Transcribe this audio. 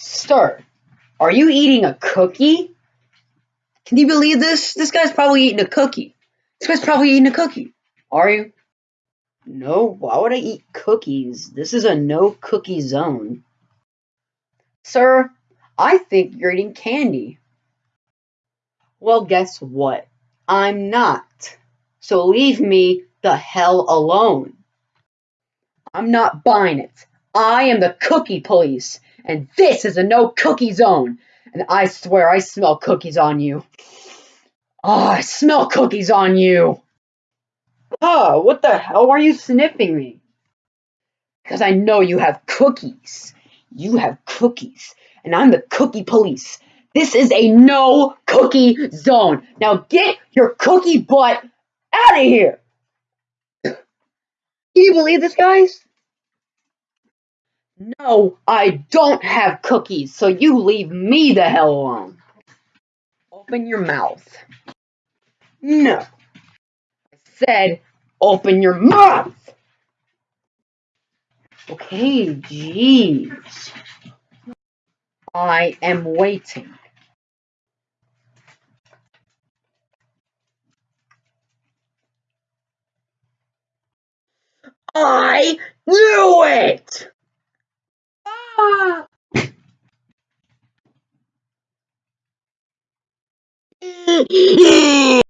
Sir, are you eating a cookie? Can you believe this? This guy's probably eating a cookie. This guy's probably eating a cookie. Are you? No, why would I eat cookies? This is a no cookie zone. Sir, I think you're eating candy. Well, guess what? I'm not. So leave me the hell alone. I'm not buying it. I am the cookie police, and this is a no cookie zone. And I swear I smell cookies on you. Oh, I smell cookies on you. Oh, what the hell are you sniffing me? Because I know you have cookies. You have cookies, and I'm the cookie police. This is a no cookie zone. Now get your cookie butt out of here. Can you believe this, guys? No, I don't have cookies, so you leave me the hell alone. Open your mouth. No. I said, open your mouth. Okay, jeez. I am waiting. I knew it! Ah!